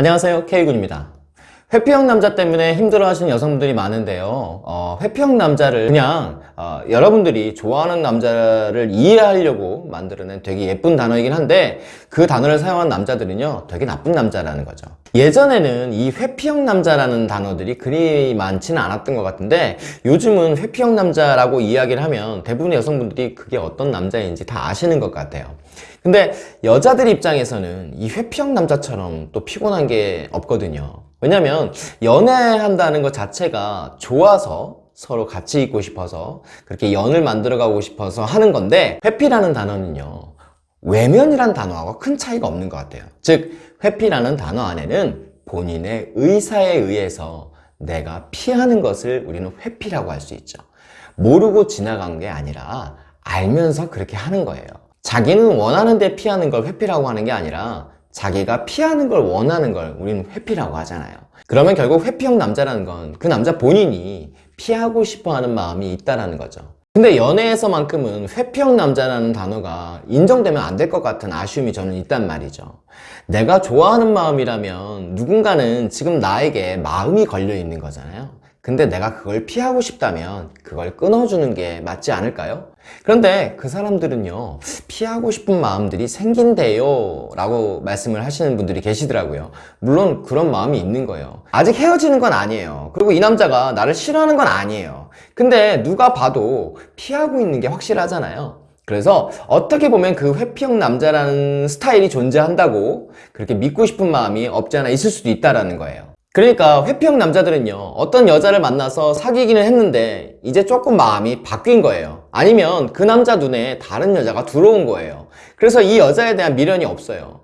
안녕하세요. K군입니다 회피형 남자 때문에 힘들어하시는 여성분들이 많은데요. 어, 회피형 남자를 그냥 어, 여러분들이 좋아하는 남자를 이해하려고 만들어낸 되게 예쁜 단어이긴 한데 그 단어를 사용한 남자들은요 되게 나쁜 남자라는 거죠. 예전에는 이 회피형 남자라는 단어들이 그리 많지는 않았던 것 같은데 요즘은 회피형 남자라고 이야기를 하면 대부분의 여성분들이 그게 어떤 남자인지 다 아시는 것 같아요. 근데 여자들 입장에서는 이 회피형 남자처럼 또 피곤한 게 없거든요 왜냐면 연애한다는 것 자체가 좋아서 서로 같이 있고 싶어서 그렇게 연을 만들어 가고 싶어서 하는 건데 회피라는 단어는요 외면이란 단어하고 큰 차이가 없는 것 같아요. 즉 회피라는 단어 안에는 본인의 의사에 의해서 내가 피하는 것을 우리는 회피라고 할 수 있죠. 모르고 지나간 게 아니라 알면서 그렇게 하는 거예요. 자기는 원하는 데 피하는 걸 회피라고 하는 게 아니라 자기가 피하는 걸 원하는 걸 우리는 회피라고 하잖아요. 그러면 결국 회피형 남자라는 건 그 남자 본인이 피하고 싶어 하는 마음이 있다는 거죠. 근데 연애에서만큼은 회피형 남자라는 단어가 인정되면 안 될 것 같은 아쉬움이 저는 있단 말이죠. 내가 좋아하는 마음이라면 누군가는 지금 나에게 마음이 걸려 있는 거잖아요 근데 내가 그걸 피하고 싶다면 그걸 끊어주는 게 맞지 않을까요? 그런데 그 사람들은요 피하고 싶은 마음들이 생긴대요 라고 말씀을 하시는 분들이 계시더라고요. 물론 그런 마음이 있는 거예요. 아직 헤어지는 건 아니에요. 그리고 이 남자가 나를 싫어하는 건 아니에요. 근데 누가 봐도 피하고 있는 게 확실하잖아요. 그래서 어떻게 보면 그 회피형 남자라는 스타일이 존재한다고 그렇게 믿고 싶은 마음이 없지 않아 있을 수도 있다는 거예요 그러니까 회피형 남자들은요 어떤 여자를 만나서 사귀기는 했는데 이제 조금 마음이 바뀐 거예요. 아니면 그 남자 눈에 다른 여자가 들어온 거예요. 그래서 이 여자에 대한 미련이 없어요.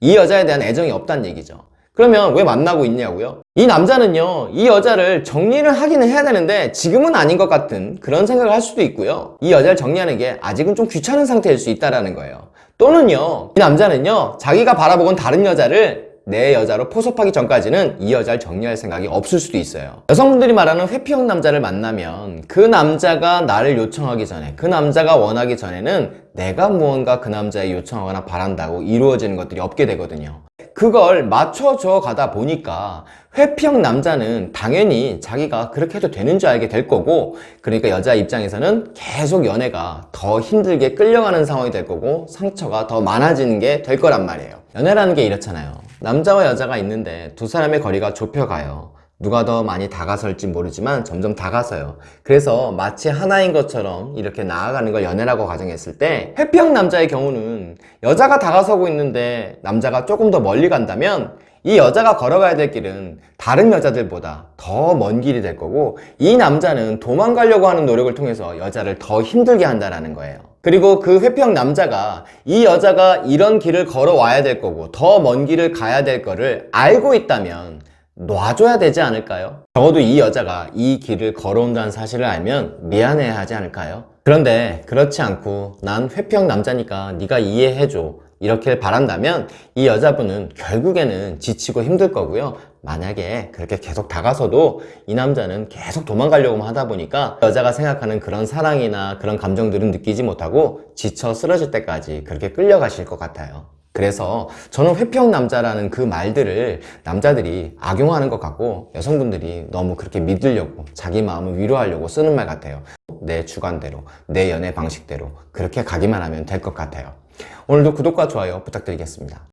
이 여자에 대한 애정이 없다는 얘기죠. 그러면 왜 만나고 있냐고요? 이 남자는요 이 여자를 정리를 하기는 해야 되는데 지금은 아닌 것 같은 그런 생각을 할 수도 있고요. 이 여자를 정리하는 게 아직은 좀 귀찮은 상태일 수 있다는 거예요. 또는요 이 남자는요 자기가 바라보건 다른 여자를 내 여자로 포섭하기 전까지는 이 여자를 정리할 생각이 없을 수도 있어요. 여성분들이 말하는 회피형 남자를 만나면 그 남자가 나를 요청하기 전에 그 남자가 원하기 전에는 내가 무언가 그 남자에 요청하거나 바란다고 이루어지는 것들이 없게 되거든요 그걸 맞춰줘 가다 보니까 회피형 남자는 당연히 자기가 그렇게 해도 되는 줄 알게 될 거고 그러니까 여자 입장에서는 계속 연애가 더 힘들게 끌려가는 상황이 될 거고 상처가 더 많아지는 게 될 거란 말이에요. 연애라는 게 이렇잖아요. 남자와 여자가 있는데 두 사람의 거리가 좁혀가요 누가 더 많이 다가설지 모르지만 점점 다가서요. 그래서 마치 하나인 것처럼 이렇게 나아가는 걸 연애라고 가정했을 때 회피형 남자의 경우는 여자가 다가서고 있는데 남자가 조금 더 멀리 간다면 이 여자가 걸어가야 될 길은 다른 여자들보다 더 먼 길이 될 거고 이 남자는 도망가려고 하는 노력을 통해서 여자를 더 힘들게 한다는 거예요. 그리고 그 회피형 남자가 이 여자가 이런 길을 걸어와야 될 거고 더 먼 길을 가야 될 거를 알고 있다면 놔줘야 되지 않을까요? 적어도 이 여자가 이 길을 걸어온다는 사실을 알면 미안해 하지 않을까요? 그런데 그렇지 않고 난 회피형 남자니까 네가 이해해줘 이렇게 바란다면 이 여자분은 결국에는 지치고 힘들 거고요 만약에 그렇게 계속 다가서도 이 남자는 계속 도망가려고 하다 보니까 여자가 생각하는 그런 사랑이나 그런 감정들은 느끼지 못하고 지쳐 쓰러질 때까지 그렇게 끌려가실 것 같아요 그래서 저는 회피형 남자라는 그 말들을 남자들이 악용하는 것 같고 여성분들이 너무 그렇게 믿으려고 자기 마음을 위로하려고 쓰는 말 같아요. 내 주관대로 내 연애 방식대로 그렇게 가기만 하면 될 것 같아요. 오늘도 구독과 좋아요 부탁드리겠습니다